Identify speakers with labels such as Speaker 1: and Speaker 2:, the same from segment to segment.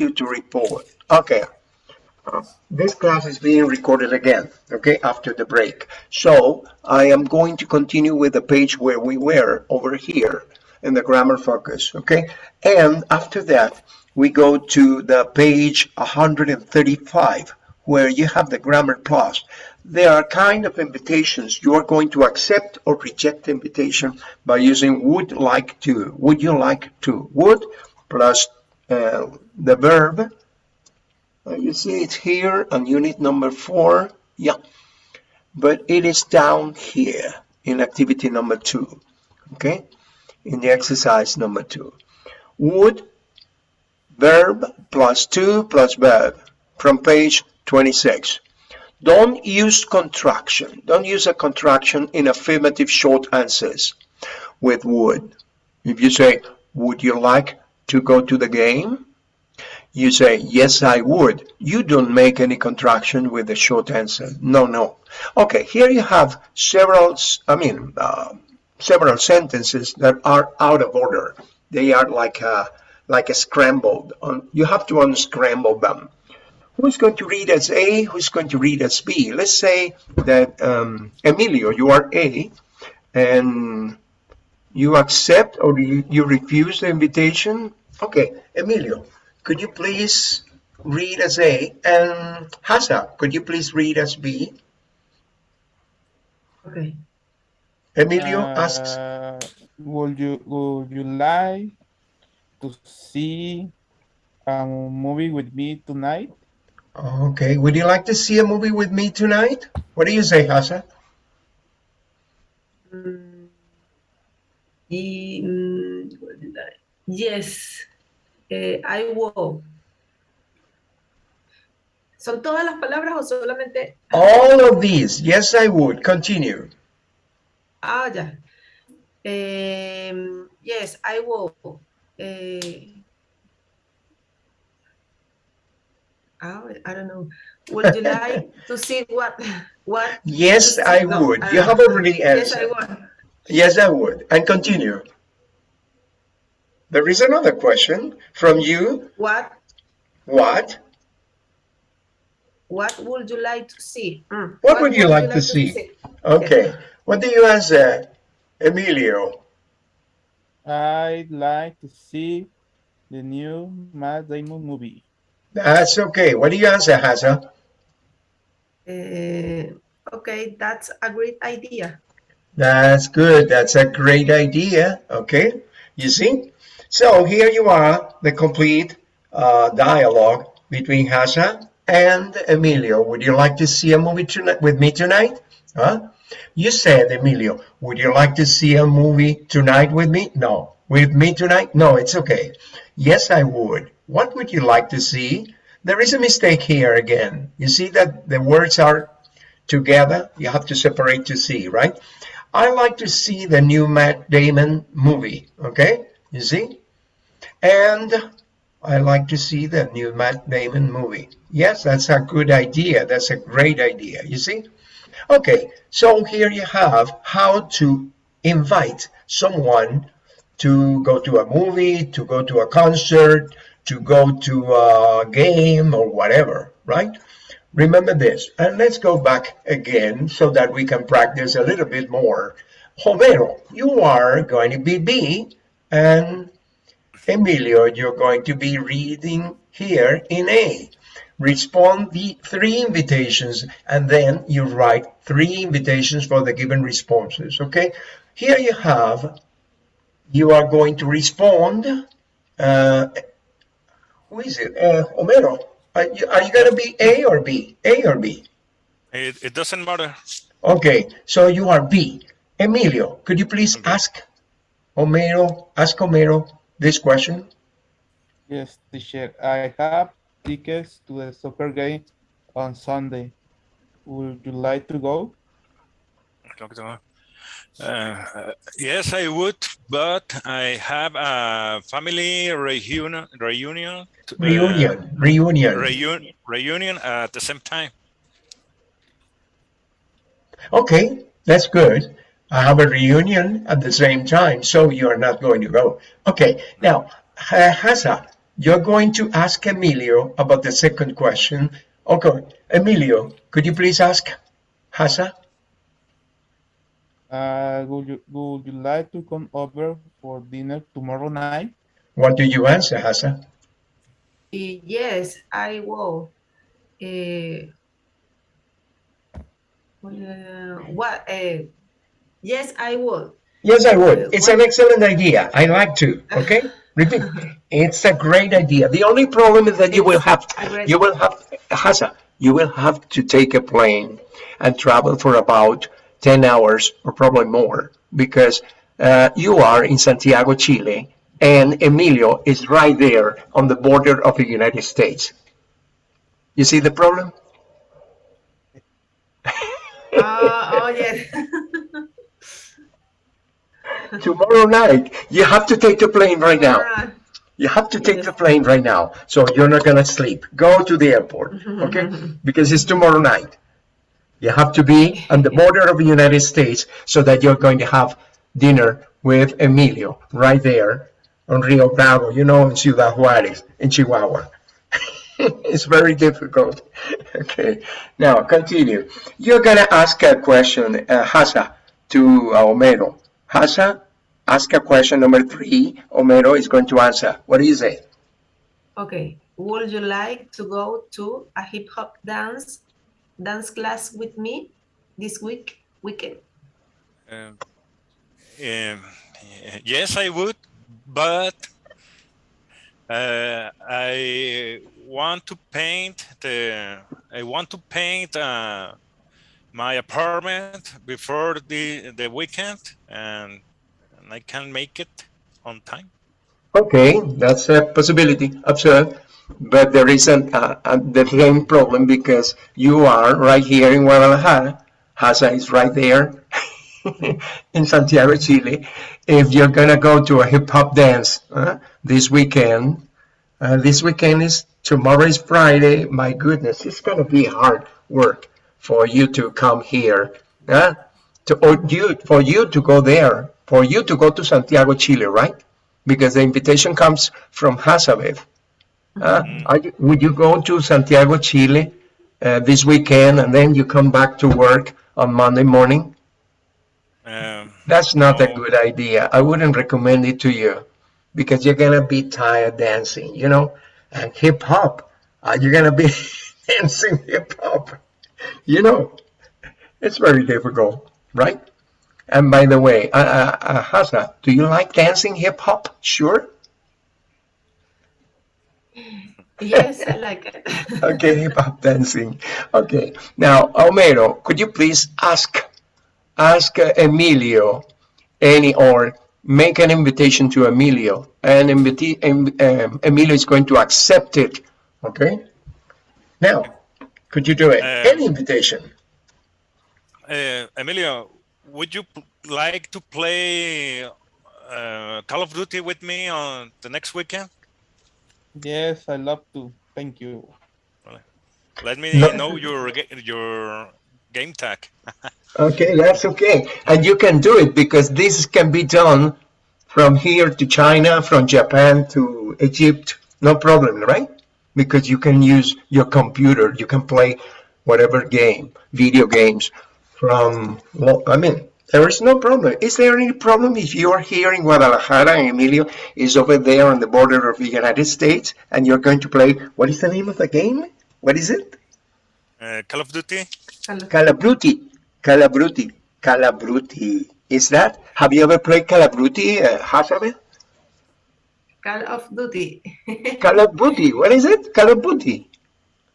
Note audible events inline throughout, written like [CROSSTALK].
Speaker 1: you to report. Okay. Uh, this class is being recorded again, okay, after the break. So I am going to continue with the page where we were over here in the grammar focus, okay? And after that, we go to the page 135, where you have the grammar plus. There are kind of invitations. You are going to accept or reject invitation by using would like to. Would you like to? Would plus uh, the verb uh, you see it's here on unit number four. Yeah, but it is down here in activity number two. Okay, in the exercise number two. Would verb two plus verb from page 26. Don't use contraction. Don't use a contraction in affirmative short answers with would. If you say, would you like to go to the game? you say, yes, I would. You don't make any contraction with the short answer. No, no. Okay, here you have several, I mean, uh, several sentences that are out of order. They are like a, like a scrambled. You have to unscramble them. Who's going to read as A? Who's going to read as B? Let's say that, um, Emilio, you are A, and you accept or you, you refuse the invitation. Okay, Emilio, could you please read as A? And Hasa, could you please read as B?
Speaker 2: Okay.
Speaker 1: Emilio uh, asks.
Speaker 3: Would you would you like to see a movie with me tonight?
Speaker 1: Okay. Would you like to see a movie with me tonight? What do you say, Hasa?
Speaker 2: Mm, yes eh, I will. ¿Son todas las palabras o solamente?
Speaker 1: All of these. Yes, I would. Continue.
Speaker 2: Ah, ya. Um, yes, I will. Uh, I don't know. Would you like to see what? What?
Speaker 1: Yes, I no, would. Uh, you have already answered. Yes, I would. Yes, I would. And continue. There is another question from you.
Speaker 2: What?
Speaker 1: What?
Speaker 2: What would you like to see?
Speaker 1: Mm. What, what, would you, would like, you like, to, see? see? Okay. What do you answer, Emilio?
Speaker 3: I'd like to see the new Matt Damon movie.
Speaker 1: That's okay. What do you answer, Hasa?
Speaker 2: Uh, okay, that's a great idea.
Speaker 1: That's good. That's a great idea. Okay. You see? So here you are, the complete uh, dialogue between Hasa and Emilio. Would you like to see a movie tonight with me tonight? Huh? You said, Emilio, would you like to see a movie tonight with me? No. With me tonight? No, it's okay. Yes, I would. What would you like to see? There is a mistake here again. You see that the words are together? You have to separate to see, right? I like to see the new Matt Damon movie, okay? You see? And I like to see the new Matt Damon movie. Yes, that's a good idea. That's a great idea. You see? Okay, so here you have how to invite someone to go to a movie, to go to a concert, to go to a game or whatever, right? Remember this, and let's go back again so that we can practice a little bit more. Homero, you are going to be B and Emilio, you're going to be reading here in A. Respond the three invitations and then you write three invitations for the given responses, okay? Here you have, you are going to respond, uh, who is it? Uh, Homero, are you, are you going to be A or B? A or B?
Speaker 4: It, it doesn't matter.
Speaker 1: Okay, so you are B. Emilio, could you please ask Homero, ask Homero this question.
Speaker 3: Yes, teacher. I have tickets to the soccer game on Sunday. Would you like to go?
Speaker 4: Uh, yes, I would, but I have a family reunion. Reunion.
Speaker 1: Reunion. Uh, reunion.
Speaker 4: Reunion. Reunion at the same time.
Speaker 1: Okay, that's good. I have a reunion at the same time, so you are not going to go. Okay, now, Hasa, you're going to ask Emilio about the second question. Okay, Emilio, could you please ask Hasa?
Speaker 3: Uh, would you would you like to come over for dinner tomorrow night?
Speaker 1: What do you answer, Hasa?
Speaker 2: Eh, Yes, I will. Eh, uh, what? eh, yes, I would.
Speaker 1: Yes, I would. It's an excellent idea. I like to. Okay, repeat. [LAUGHS] It's a great idea. The only problem is that you will have, you will have, Hasa, you will have to take a plane and travel for about 10 hours or probably more because uh, you are in Santiago, Chile, and Emilio is right there on the border of the United States. You see the problem?
Speaker 2: Ah, oh, yes. [LAUGHS]
Speaker 1: Tomorrow night, you have to take the plane right now. You have to take the plane right now, so you're not gonna sleep. Go to the airport, [LAUGHS] okay? Because it's tomorrow night. You have to be on the border of the United States so that you're going to have dinner with Emilio right there on Rio Bravo, you know, in Ciudad Juarez, in Chihuahua. [LAUGHS] it's very difficult. Okay, now continue. You're gonna ask a question, uh, Hasa, to uh, Homero. Hasa, ask a question number three. Homero is going to answer. What is it?
Speaker 2: Okay. Would you like to go to a hip hop dance dance class with me this week weekend?
Speaker 4: Um, um, yes, I would, but uh, I want to paint the. I want to paint uh, my apartment before the the weekend, and, and I can make it on time.
Speaker 1: Okay, that's a possibility, absurd. But there isn't uh, uh, the same problem because you are right here in Guadalajara. Hasa is right there [LAUGHS] in Santiago, Chile. If you're gonna go to a hip hop dance uh, this weekend, uh, this weekend is tomorrow is Friday. My goodness, it's gonna be hard work for you to come here. Uh, to, or you for you to go there, for you to go to Santiago, Chile, right? because the invitation comes from Hazabeth. Uh, are you, would you go to Santiago, Chile uh, this weekend and then you come back to work on Monday morning?
Speaker 4: Um,
Speaker 1: That's not a good idea. I wouldn't recommend it to you because you're gonna be tired dancing, you know. And hip hop, uh, you're gonna be [LAUGHS] dancing hip hop, [LAUGHS] you know. It's very difficult, right? And by the way, uh, uh, uh, Hasa, do you like dancing hip hop? Sure.
Speaker 2: Yes, I like it. [LAUGHS]
Speaker 1: okay, hip hop dancing. Okay, now Homero, could you please ask ask uh, Emilio any or make an invitation to Emilio, and invite, um, Emilio is going to accept it. Okay. Now, could you do it?
Speaker 4: Uh,
Speaker 1: any invitation?
Speaker 4: uh, Emilio, would you like to play uh, Call of Duty with me on the next weekend?
Speaker 3: Yes, I love to. Thank you.
Speaker 4: Let me
Speaker 1: No.
Speaker 4: know your your game tag. [LAUGHS]
Speaker 1: Okay, that's okay. And you can do it because this can be done from here to China, from Japan to Egypt, no problem, right? Because you can use your computer, you can play whatever game, video games from, well, I mean, there is no problem. Is there any problem if you are here in Guadalajara and Emilio is over there on the border of the United States and you're going to play, what is the name of the game? What is it?
Speaker 4: Uh, Call of Duty.
Speaker 1: Calabruti. Calabruti. Calabruti. Is that? Have you ever played Calabruti, uh, Hazabeth?
Speaker 2: Call of Duty. [LAUGHS]
Speaker 1: Calabruti. What is it? Call of Duty.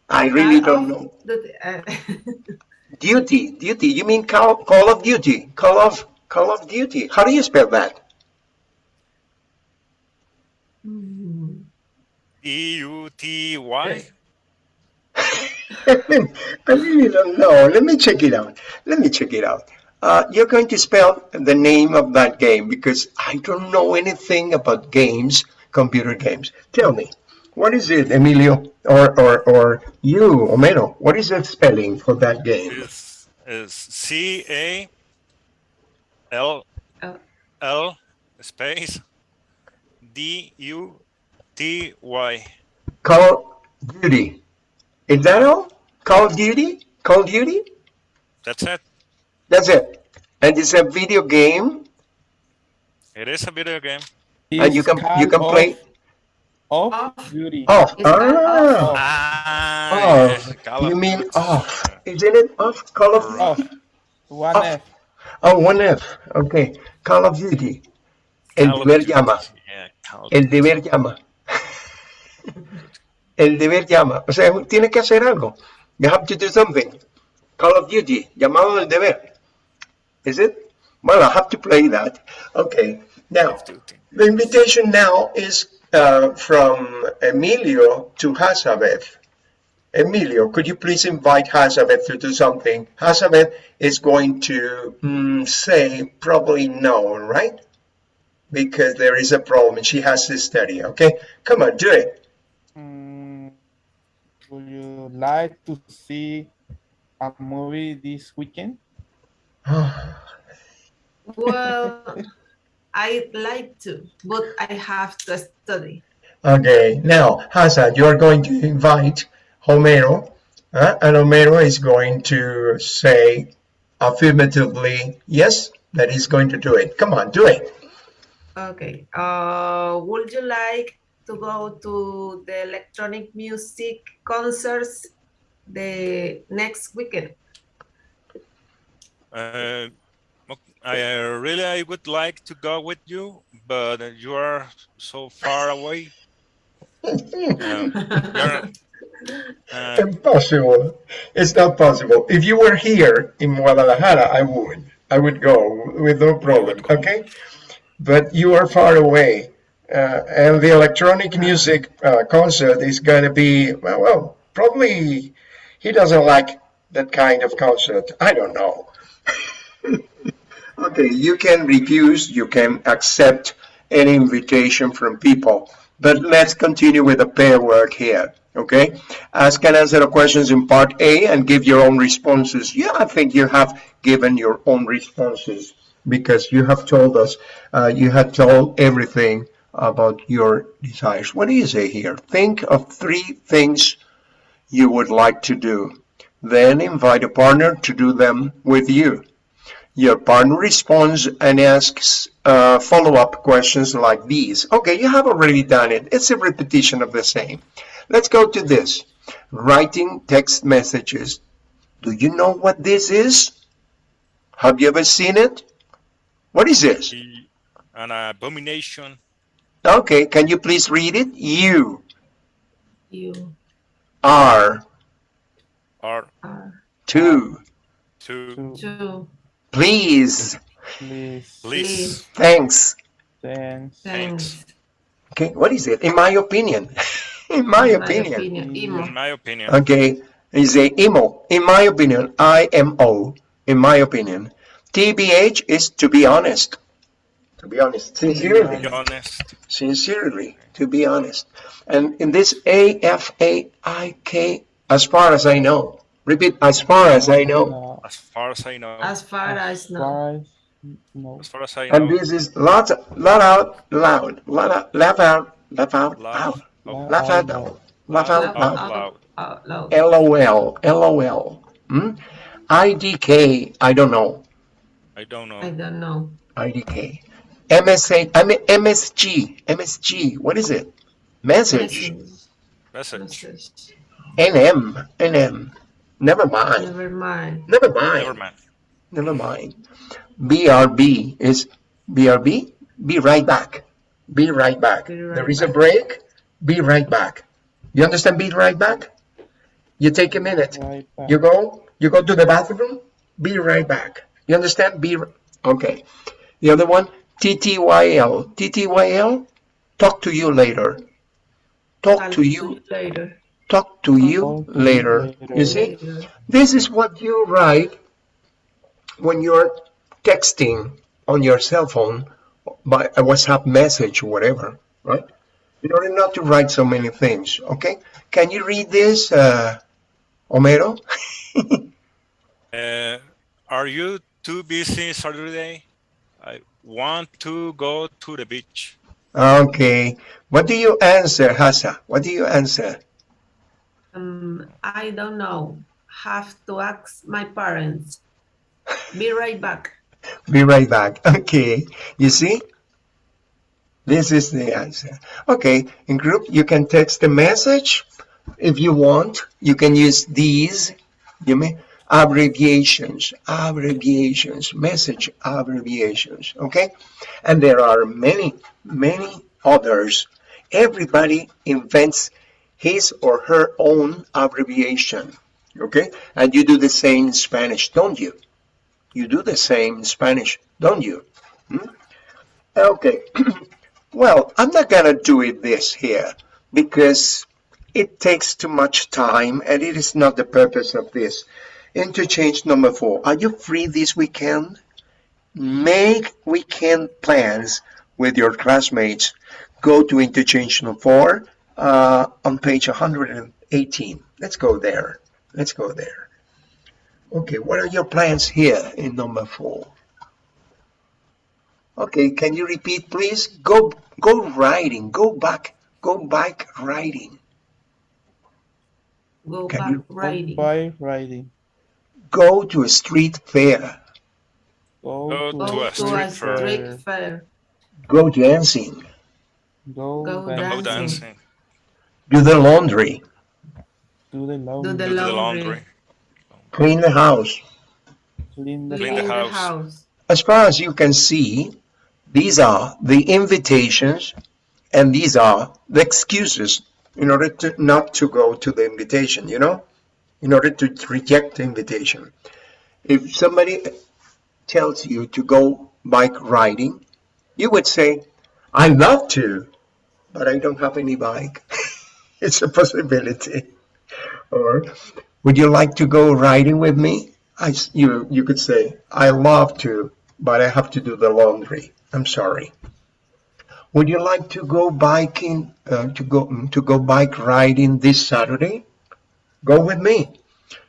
Speaker 1: I really
Speaker 2: Call
Speaker 1: don't know.
Speaker 2: Duty. uh, [LAUGHS]
Speaker 1: Duty. Duty. You mean Call, Call of Duty? Call of Call of Duty. How do you spell that?
Speaker 2: mm,
Speaker 4: E U T Y. [LAUGHS]
Speaker 1: I really don't know. Let me check it out. Let me check it out. Uh, you're going to spell the name of that game because I don't know anything about games, computer games. Tell me, what is it, Emilio, or or or you, Homero? What is the spelling for that game?
Speaker 4: is is C A L
Speaker 2: Oh.
Speaker 4: Space D U T Y.
Speaker 1: Call Duty. Is that all? Call Duty? Call Duty?
Speaker 4: That's it.
Speaker 1: That's it. And it's a video game,
Speaker 4: It is a video game.
Speaker 1: and you can you can
Speaker 3: of-
Speaker 1: play.
Speaker 3: Of
Speaker 2: Off.
Speaker 3: duty.
Speaker 1: Oh,
Speaker 2: It's kind
Speaker 1: ah,
Speaker 4: Ah,
Speaker 1: Oh,
Speaker 4: yes,
Speaker 1: you mean
Speaker 4: Duty.
Speaker 1: off? Isn't it off? Call of
Speaker 3: Off.
Speaker 1: Duty.
Speaker 3: One
Speaker 1: Off.
Speaker 3: F.
Speaker 1: Oh, one F. Okay. Call of Duty. El deber llama.
Speaker 4: Yeah, Call of
Speaker 1: El deber llama. [LAUGHS] El deber llama. O sea, tiene que hacer algo. You have to do something. Call of Duty. Llamado del deber. Is it? Well, I have to play that. Okay. Now,
Speaker 4: Call of Duty.
Speaker 1: the invitation now is uh, from Emilio to Hazabeth. Emilio, could you please invite Hazabeth to do something? Hazabeth is going to mm, say probably no, right? Because there is a problem. And she has to study, okay? Come on, do it.
Speaker 3: Mm, would you like to see a movie this weekend?
Speaker 2: Well, I'd like to, but I have to study.
Speaker 1: Okay, now, Hazard, you are going to invite Homero, uh, and Homero is going to say affirmatively, yes, that he's going to do it. Come on, do it.
Speaker 2: Okay. Uh, would you like to go to the electronic music concerts the next weekend?
Speaker 4: Uh, I uh, really I would like to go with you, but uh, you are so far away. [LAUGHS] Um, uh,
Speaker 1: Impossible. It's not possible. If you were here in Guadalajara, I would. I would go with no problem, okay? But you are far away. Uh, and the electronic music uh, concert is going to be, well, well, probably he doesn't like that kind of concert. I don't know. Okay, you can refuse, you can accept any invitation from people. But let's continue with the pair work here, okay? Ask and answer the questions in part A and give your own responses. Yeah, I think you have given your own responses because you have told us, uh, you have told everything about your desires. What do you say here? Think of three things you would like to do. Then invite a partner to do them with you. Your partner responds and asks uh, follow-up questions like these. Okay, you have already done it. It's a repetition of the same. Let's go to this. Writing text messages. Do you know what this is? Have you ever seen it? What is this?
Speaker 4: an abomination.
Speaker 1: Okay, can you please read it? You
Speaker 2: You
Speaker 1: are
Speaker 4: Or
Speaker 2: are
Speaker 1: to
Speaker 4: to
Speaker 3: To
Speaker 2: to
Speaker 1: please.
Speaker 3: please,
Speaker 4: please.
Speaker 1: Thanks.
Speaker 3: thanks,
Speaker 2: thanks.
Speaker 1: Okay, what is it? In my opinion. [LAUGHS] In my
Speaker 2: My
Speaker 1: opinion.
Speaker 2: opinion.
Speaker 4: In my opinion,
Speaker 1: Okay, is a emo. In my opinion, I-M-O. In my opinion, TBH is to be honest. To be honest, sincerely,
Speaker 4: be honest.
Speaker 1: sincerely, to be honest. And in this A-F-A-I-K, as far as I know. Repeat, as far as I know.
Speaker 4: As far as I know,
Speaker 2: As far as know.
Speaker 3: as- no.
Speaker 4: as far as I know.
Speaker 1: And this is lots, lot out loud, lot out, laugh out, laugh out loud,
Speaker 4: out
Speaker 1: laugh out loud, laugh out loud.
Speaker 2: out.
Speaker 4: loud.
Speaker 2: Out loud.
Speaker 1: LOL, LOL. Hmm? IDK, I don't know.
Speaker 4: I don't know.
Speaker 2: I don't know.
Speaker 1: IDK. MSA, I mean MSG, MSG, what is it? Message.
Speaker 4: Message.
Speaker 2: Message.
Speaker 1: NM, NM. Never mind,
Speaker 2: Never mind.
Speaker 1: never mind.
Speaker 4: Never
Speaker 1: mind,
Speaker 4: mind.
Speaker 1: never mind. BRB is BRB, be right back. Be right back.
Speaker 2: Be right
Speaker 1: There is a break, be right back. You understand be right back? You take a minute.
Speaker 3: Right.
Speaker 1: You go, you go to the bathroom, be right back. You understand? Be, okay. The other one, TTYL. TTYL, talk to you later. Talk
Speaker 2: I'll
Speaker 1: to you,
Speaker 2: later.
Speaker 1: Talk to you
Speaker 3: Talk to you
Speaker 1: later.
Speaker 3: later.
Speaker 1: You see? This is what you write when you're texting on your cell phone by a WhatsApp message or whatever, right? In order not to write so many things, okay? Can you read this, uh, Homero? [LAUGHS]
Speaker 4: Uh, are you too busy Saturday? I want to go to the beach.
Speaker 1: Okay. What do you answer, Hasa? What do you answer?
Speaker 2: Um, I don't know. Have to ask my parents. Be right back.
Speaker 1: Be right back. [LAUGHS] Okay. You see? This is the answer. Okay. In group, you can text the message if you want. You can use these. You may abbreviations, abbreviations, message abbreviations. Okay. And there are many, many others. Everybody invents his or her own abbreviation. Okay. And you do the same in Spanish, don't you? You do the same in Spanish, don't you? Hmm? Okay. [CLEARS THROAT] well, I'm not gonna do it this here because it takes too much time and it is not the purpose of this. Interchange number four. Are you free this weekend? Make weekend plans with your classmates. Go to interchange number four uh, on page 118. Let's go there. Let's go there. Okay, what are your plans here in number four? Okay, can you repeat, please? Go, go riding. Go back. Go bike riding.
Speaker 2: Go
Speaker 1: Can
Speaker 2: back
Speaker 1: you-
Speaker 2: riding.
Speaker 3: Bike riding.
Speaker 1: Go to a street fair.
Speaker 3: Go,
Speaker 4: Go
Speaker 3: to,
Speaker 4: to a
Speaker 2: to
Speaker 4: street
Speaker 2: a
Speaker 4: fair.
Speaker 2: street fair.
Speaker 1: Go dancing.
Speaker 3: Go,
Speaker 2: Go.
Speaker 4: Go
Speaker 2: Dancing.
Speaker 4: dancing.
Speaker 1: Do the laundry.
Speaker 3: Do the laundry.
Speaker 2: Do the
Speaker 4: Do the
Speaker 2: laundry.
Speaker 4: laundry.
Speaker 1: Clean the house.
Speaker 3: Clean the
Speaker 4: Clean the
Speaker 2: Clean the
Speaker 4: house.
Speaker 2: house.
Speaker 1: As far as you can see, these are the invitations and these are the excuses in order to not to go to the invitation, you know, in order to reject the invitation. If somebody tells you to go bike riding, you would say, I'd love to, but I don't have any bike. [LAUGHS] it's a possibility. Or, would you like to go riding with me? I, you, you could say, I love to, but I have to do the laundry. I'm sorry. Would you like to go biking, uh, to go mm, to go bike riding this Saturday? Go with me.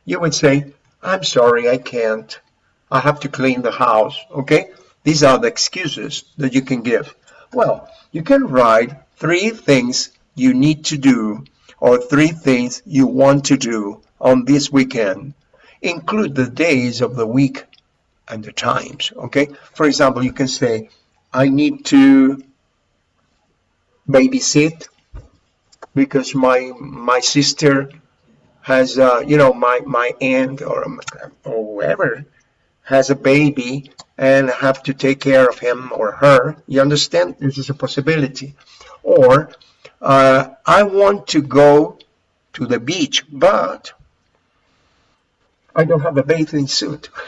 Speaker 1: You would say, I'm sorry, I can't. I have to clean the house. Okay? These are the excuses that you can give. Well, you can write three things you need to do or three things you want to do on this weekend. Include the days of the week and the times. Okay? For example, you can say, I need to babysit because my my sister has uh, you know my my aunt or or whoever has a baby and have to take care of him or her. You understand? This is a possibility. Or uh, I want to go to the beach, but I don't have a bathing suit. [LAUGHS]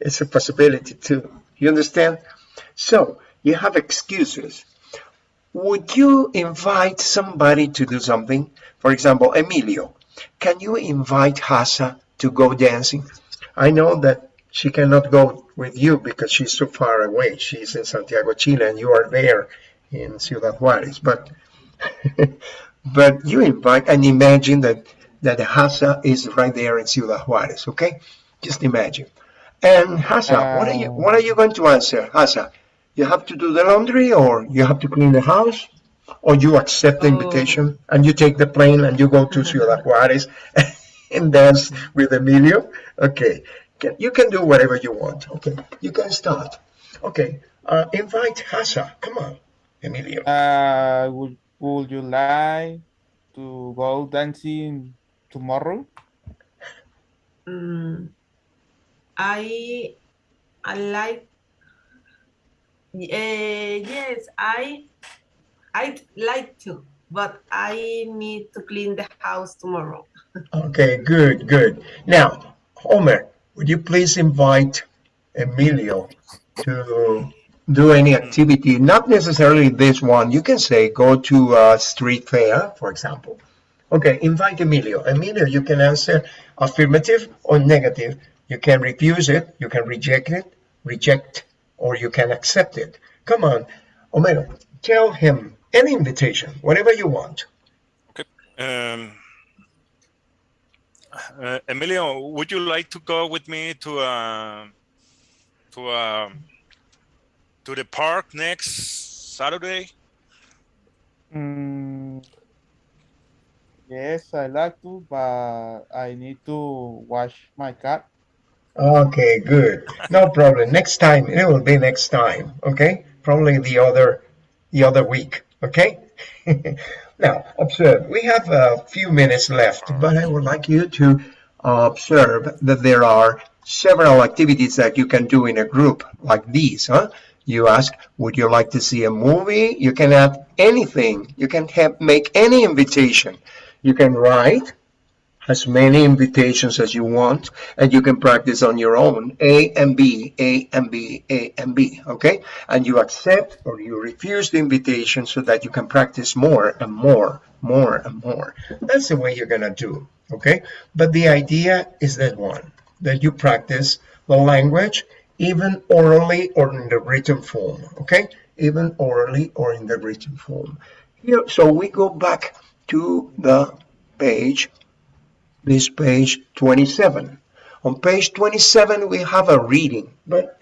Speaker 1: It's a possibility too. You understand? So you have excuses. Would you invite somebody to do something? For example, Emilio, can you invite Hasa to go dancing? I know that she cannot go with you because she's so far away. She's in Santiago, Chile, and you are there in Ciudad Juarez. But [LAUGHS] but you invite and imagine that that Hasa is right there in Ciudad Juarez. Okay, just imagine. And Hasa, what are you what are you going to answer, Hasa? You have to do the laundry, or you have to clean the house, or you accept the
Speaker 2: Oh.
Speaker 1: invitation and you take the plane and you go to Ciudad [LAUGHS] Juarez and dance with Emilio. Okay, Can- you can do whatever you want. Okay, you can start. Okay, uh, invite Hasa. Come on, Emilio.
Speaker 3: Uh, would, would you like to go dancing tomorrow?
Speaker 2: Mm, I I like uh, yes I I'd like to but I need to clean the house tomorrow. [LAUGHS]
Speaker 1: Okay, good, good. Now, Homer, would you please invite Emilio to do any activity? Not necessarily this one. You can say go to a street fair, for example. Okay, invite Emilio. Emilio, you can answer affirmative or negative. You can refuse it, you can reject it, reject, or you can accept it. Come on, Homero, tell him any invitation, whatever you want.
Speaker 4: Um, uh, Emilio, would you like to go with me to uh, to uh, to the park next Saturday?
Speaker 3: Mm, yes, I like to, but I need to wash my car.
Speaker 1: Okay, good. No problem. Next time, it will be next time. Okay, probably the other, the other week. Okay. [LAUGHS] now observe. We have a few minutes left, but I would like you to observe that there are several activities that you can do in a group like these. Huh? You ask, would you like to see a movie? You can add anything. You can have, make any invitation. You can write as many invitations as you want and you can practice on your own a and b a and b a and b okay and you accept or you refuse the invitation so that you can practice more and more more and more that's the way you're gonna do okay but the idea is that one that you practice the language even orally or in the written form okay even orally or in the written form here so we go back to the page this page 27. On page 27, we have a reading, but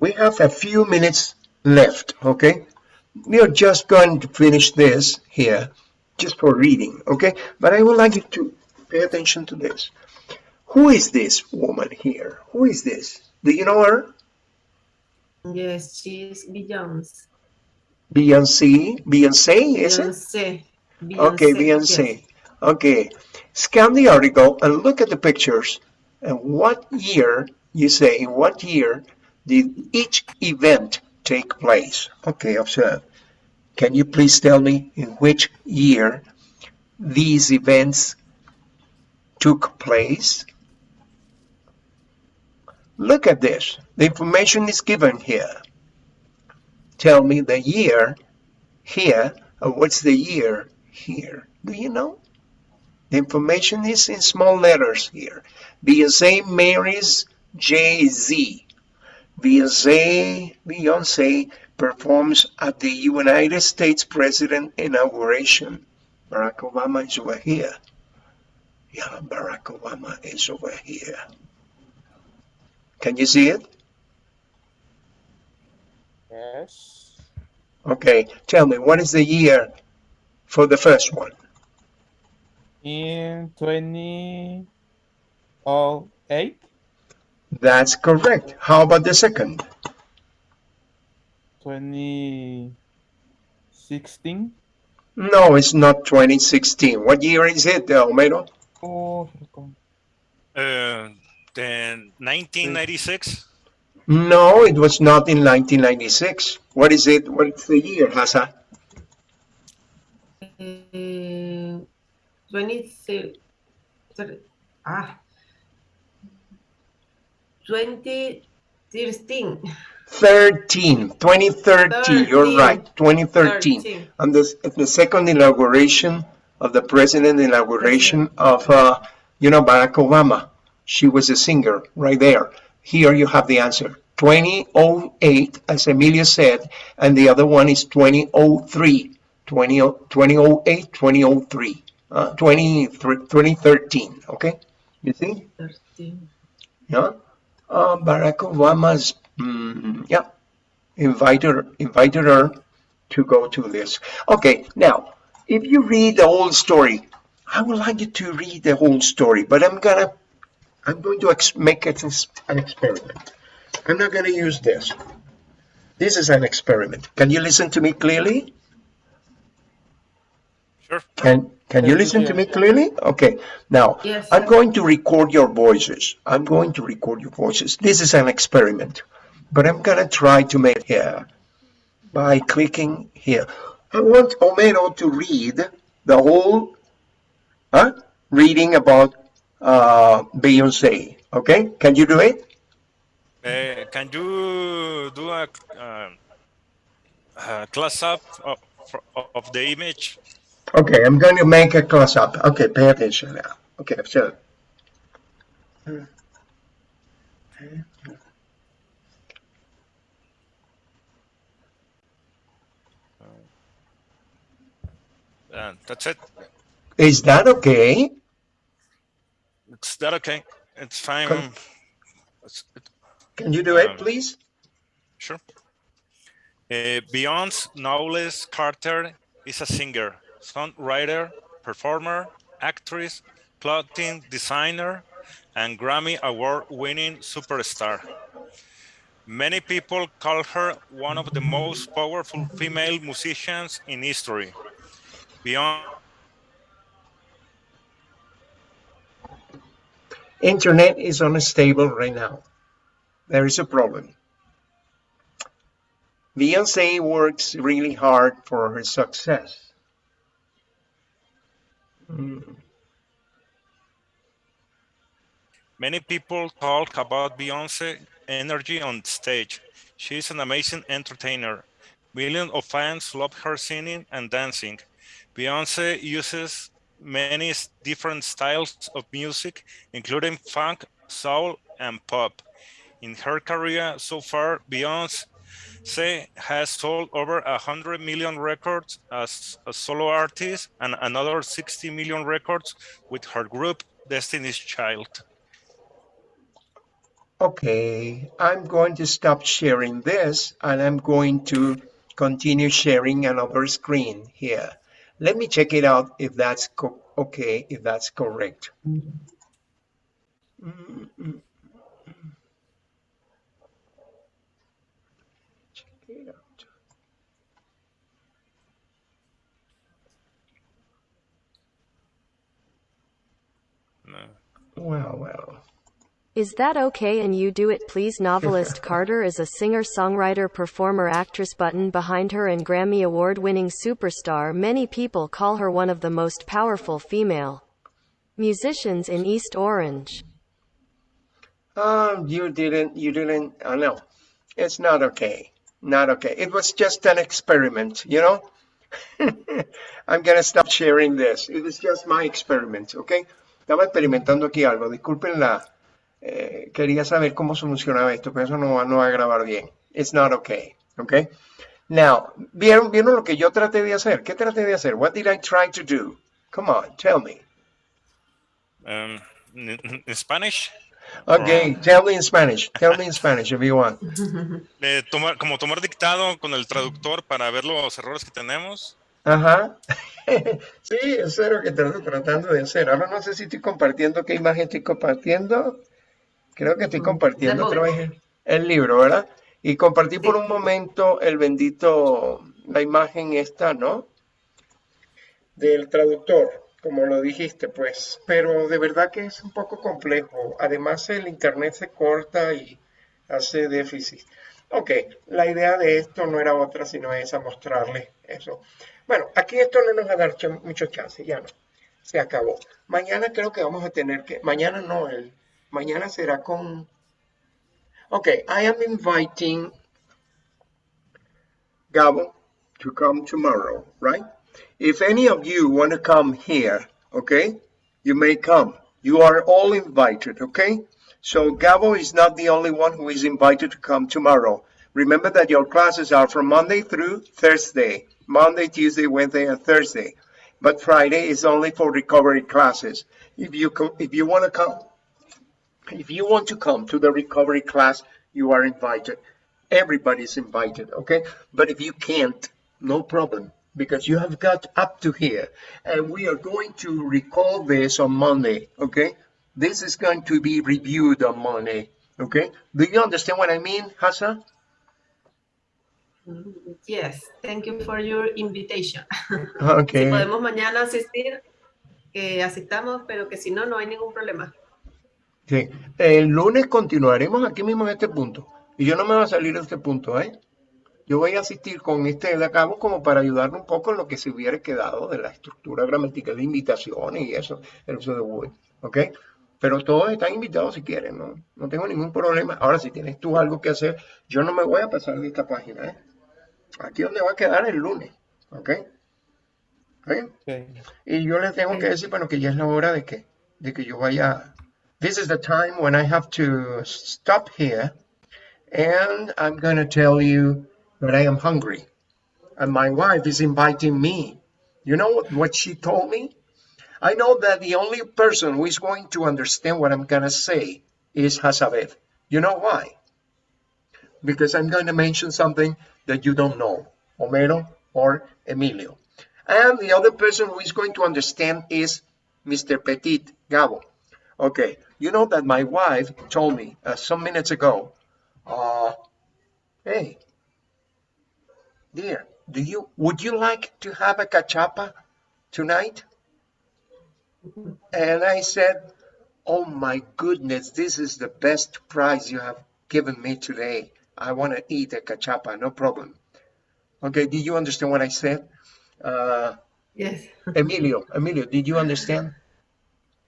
Speaker 1: we have a few minutes left, okay? We are just going to finish this here, just for reading, okay? But I would like you to pay attention to this. Who is this woman here? Who is this? Do you know her?
Speaker 2: Yes, she's Beyonce.
Speaker 1: Beyonce? Beyonce, is it?
Speaker 2: Beyonce.
Speaker 1: Okay,
Speaker 2: yes.
Speaker 1: Okay, scan the article and look at the pictures and what year, you say, in what year did each event take place? Okay, observe. Can you please tell me in which year these events took place? Look at this. The information is given here. Tell me the year here, and what's the year here? Do you know? The information is in small letters here. Beyonce marries Jay-Z. Beyonce, Beyonce performs at the United States President inauguration. Barack Obama is over here. Yeah, Barack Obama is over here. Can you see it?
Speaker 3: Yes.
Speaker 1: Okay, tell me, what is the year for the first one?
Speaker 3: In 2008,
Speaker 1: That's correct. How about the second?
Speaker 3: 2016.
Speaker 1: No, it's not 2016. What year is it, Homero?
Speaker 3: Oh, recon-
Speaker 4: Uh, then 1996.
Speaker 1: No, it was not in 1996. What is it? What's the year, Hasa?
Speaker 2: Uh, 20, ah, 2013.
Speaker 1: 13, 2013. You're right, 2013.
Speaker 2: 13.
Speaker 1: On the, the second inauguration of the president inauguration of, uh, you know, Barack Obama. She was a singer right there. Here you have the answer. 2008, as Emilia said, and the other one is 2003. 20, 2008, 2003, uh, 20, 2013, okay? You see?
Speaker 2: 13.
Speaker 1: Yeah. Uh, Barack Obama's, mm, yeah, invited her, invited her to go to this. Okay, now, if you read the whole story, I would like you to read the whole story, but I'm gonna, I'm going to ex make it an experiment. I'm not gonna use this. This is an experiment. Can you listen to me clearly?
Speaker 4: Sure.
Speaker 1: Can can you
Speaker 3: Yes,
Speaker 1: listen to me clearly? Okay. Now,
Speaker 2: Yes,
Speaker 1: I'm going to record your voices. I'm going to record your voices. This is an experiment, but I'm gonna try to make it here by clicking here. I want Homero to read the whole huh, reading about uh, Beyonce. Okay? Can you do it?
Speaker 4: Uh, can you do a, uh, a close up of, of the image?
Speaker 1: Okay, I'm going to make a close up. Okay, pay attention now. Okay, so.
Speaker 4: And that's it.
Speaker 1: Is that okay?
Speaker 4: Is that okay? It's fine. It's- it-
Speaker 1: Can you do it,
Speaker 4: Um,
Speaker 1: please?
Speaker 4: Sure. Uh, Beyonce Knowles Carter is a singer, songwriter, performer, actress, clothing designer, and Grammy Award winning superstar. Many people call her one of the most powerful female musicians in history. Beyond
Speaker 1: Internet is unstable right now. There is a problem. Beyonce works really hard for her success. Mm.
Speaker 4: Many people talk about Beyonce energy on stage. She's an amazing entertainer. Millions of fans love her singing and dancing. Beyonce uses many different styles of music, including funk, soul, and pop. In her career so far, Beyonce has sold over 100 million records as a solo artist and another 60 million records with her group Destiny's Child.
Speaker 1: Okay, I'm going to stop sharing this and I'm going to continue sharing another screen here. Let me check it out if that's co- okay, if that's correct. Mm, mm, mm. Check it out.
Speaker 4: No.
Speaker 1: Well, well.
Speaker 5: Is that okay and you do it please novelist [LAUGHS] Carter is a singer songwriter performer actress button behind her and Grammy award winning superstar many people call her one of the most powerful female musicians in East Orange.
Speaker 1: Um, you didn't, you didn't, I know. It's not okay. Not okay. It was just an experiment, you know? [LAUGHS] I'm gonna stop sharing this. It was just my experiment, okay? Estaba experimentando aquí algo. Disculpen la, eh, quería saber cómo solucionaba esto, pero eso no va, no va a grabar bien. It's not okay, okay? Now, ¿vieron, ¿vieron lo que yo traté de hacer? ¿Qué traté de hacer? What did I try to do? Come on, tell me.
Speaker 4: Um, in, Spanish,
Speaker 1: Okay, tell me in Spanish. Tell me in Spanish if you want. [LAUGHS]
Speaker 4: eh, tomar, como tomar dictado con el traductor para ver los errores que tenemos.
Speaker 1: Ajá. [LAUGHS] Sí, eso es lo que estoy tratando de hacer. Ahora no sé si estoy compartiendo, qué imagen estoy compartiendo. Creo que estoy compartiendo, que es el, libro, ¿verdad? Y compartí por un momento el bendito, la imagen esta, ¿no? Del traductor, como lo dijiste, pues. Pero de verdad que es un poco complejo. Además, el internet se corta y hace déficit. Ok, la idea de esto no era otra, sino esa, mostrarles eso. Bueno, aquí esto no nos va a dar ch- mucho chance, ya no. Se acabó. Mañana creo que vamos a tener que, mañana no, el, mañana será con, ok, I am inviting Gabo to come tomorrow, right? If any of you want to come here, okay, you may come. You are all invited, okay? So Gabo is not the only one who is invited to come tomorrow. Remember that your classes are from Monday through Thursday. Monday, Tuesday, Wednesday, and Thursday. But Friday is only for recovery classes. If you if you want to come, if you want to come to the recovery class, you are invited. Everybody's invited, okay? But if you can't, no problem, because you have got up to here. And we are going to recall this on Monday, okay? This is going to be reviewed on Monday, okay? Do you understand what I mean, Hassan?
Speaker 2: Yes, thank you for your invitation.
Speaker 1: Okay. [LAUGHS]
Speaker 2: Si podemos mañana asistir, que asistamos, pero que si no, no hay ningún problema.
Speaker 1: Sí. El lunes continuaremos aquí mismo en este punto. Y yo no me voy a salir de este punto, ¿eh? Yo voy a asistir con este de acá como para ayudarle un poco en lo que se hubiera quedado de la estructura gramatical de invitaciones y eso, el uso de would, ¿ok? Pero todos están invitados si quieren, ¿no? No tengo ningún problema. Ahora, si tienes tú algo que hacer, yo no me voy a pasar de esta página, ¿eh? Aquí donde va a quedar el lunes, ¿ok?
Speaker 3: Okay.
Speaker 1: Y yo les tengo que decir, bueno, que ya es la hora de que, de que yo vaya. This is the time when I have to stop here and I'm going to tell you that I am hungry. And my wife is inviting me. You know what, she told me? I know that the only person who is going to understand what I'm going to say is Hazabeth. You know why? Because I'm going to mention something that you don't know, Homero or Emilio. And the other person who is going to understand is Mr. Petit, Gabo. Okay, you know that my wife told me uh, some minutes ago, uh, hey, dear, do you, would you like to have a cachapa tonight? And I said, oh my goodness, this is the best prize you have given me today. I want to eat a cachapa, no problem. Okay, did you understand what I said? Uh,
Speaker 2: Yes.
Speaker 1: Emilio, Emilio, did you understand?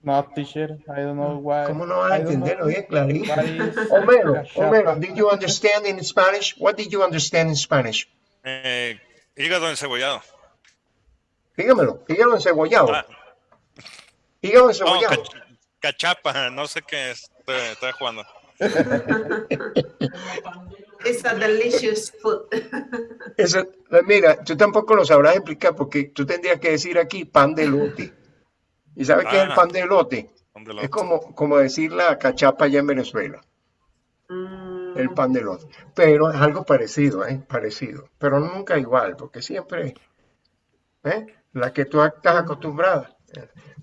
Speaker 3: No, teacher, I don't know why.
Speaker 1: ¿Cómo no vas a
Speaker 3: I don't
Speaker 1: entender?
Speaker 3: know
Speaker 1: Oye, clarito.
Speaker 3: what is [LAUGHS]
Speaker 1: Homero. Homero, did you understand in Spanish? What did you understand in Spanish?
Speaker 4: Eh, hígado encebollado.
Speaker 1: Dígamelo, hígado encebollado.
Speaker 4: Ah,
Speaker 1: Hígado
Speaker 4: no,
Speaker 1: encebollado.
Speaker 4: cach- cachapa, no sé qué es. Estoy, estoy jugando. [LAUGHS]
Speaker 2: It's a delicious food.
Speaker 1: Eso, mira, tú tampoco lo sabrás explicar porque tú tendrías que decir aquí pan de elote. ¿Y sabes qué es el
Speaker 4: Ah.
Speaker 1: pan de elote?
Speaker 4: ¿Dónde lo-
Speaker 1: Es como, como decir la cachapa allá en Venezuela,
Speaker 2: Mm,
Speaker 1: el pan de elote. Pero es algo parecido, ¿eh? Parecido. Pero nunca igual, porque siempre, ¿eh? La que tú estás acostumbrada.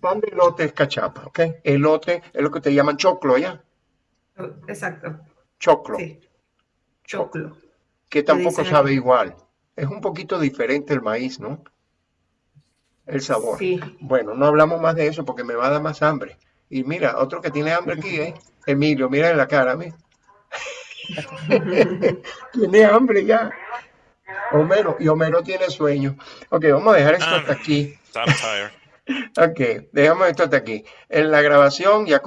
Speaker 1: Pan de elote es cachapa, ¿ok? Elote es lo que te llaman choclo, ¿ya?
Speaker 2: Exacto.
Speaker 1: Choclo.
Speaker 2: Sí. Choclo.
Speaker 1: que tampoco sabe igual. Es un poquito diferente el maíz, ¿no? El sabor.
Speaker 2: Sí.
Speaker 1: Bueno, no hablamos más de eso porque me va a dar más hambre. Y mira, otro que tiene hambre aquí, ¿eh? Emilio, mira en la cara, mira. [LAUGHS] tiene hambre ya. Homero, y Homero tiene sueño. Ok, vamos a dejar esto
Speaker 4: Ah.
Speaker 1: hasta aquí.
Speaker 4: I'm tired. [LAUGHS]
Speaker 1: Ok, dejamos esto hasta aquí. En la grabación ya